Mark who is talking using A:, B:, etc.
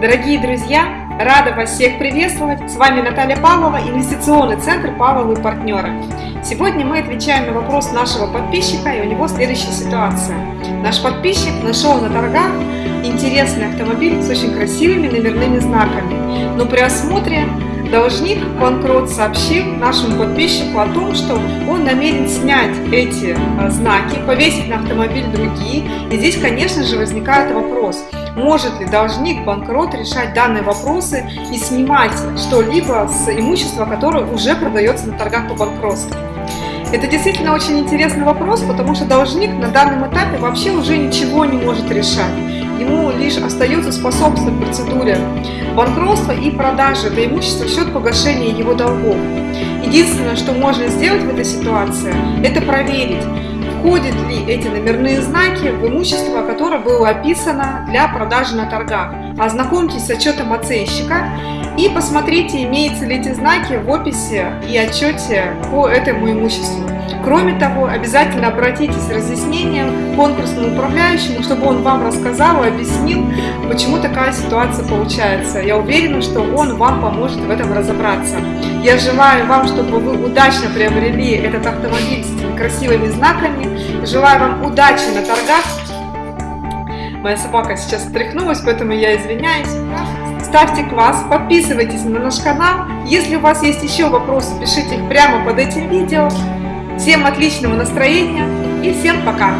A: Дорогие друзья, рада вас всех приветствовать. С вами Наталья Павлова, инвестиционный центр Павловы партнеры. Сегодня мы отвечаем на вопрос нашего подписчика, и у него следующая ситуация. Наш подписчик нашел на торгах интересный автомобиль с очень красивыми номерными знаками, но при осмотре Должник банкрот сообщил нашему подписчику о том, что он намерен снять эти э, знаки, повесить на автомобиль другие. И здесь, конечно же, возникает вопрос, может ли должник банкрот решать данные вопросы и снимать что-либо с имущества, которое уже продается на торгах по банкротству. Это действительно очень интересный вопрос, потому что должник на данном этапе вообще уже ничего не может решать. Ему лишь остается способствовать процедуре банкротства и продажи это имущество в счет погашения его долгов. Единственное, что можно сделать в этой ситуации, это проверить, входят ли эти номерные знаки в имущество, которое было описано для продажи на торгах. Ознакомьтесь с отчетом оценщика и посмотрите, имеются ли эти знаки в описи и отчете по этому имуществу. Кроме того, обязательно обратитесь с разъяснением к конкурсному управляющему, чтобы он вам рассказал и объяснил, почему такая ситуация получается. Я уверена, что он вам поможет в этом разобраться. Я желаю вам, чтобы вы удачно приобрели этот автомобиль с красивыми знаками. Желаю вам удачи на торгах. Моя собака сейчас отряхнулась, поэтому я извиняюсь ставьте класс, подписывайтесь на наш канал. Если у вас есть еще вопросы, пишите их прямо под этим видео. Всем отличного настроения и всем пока!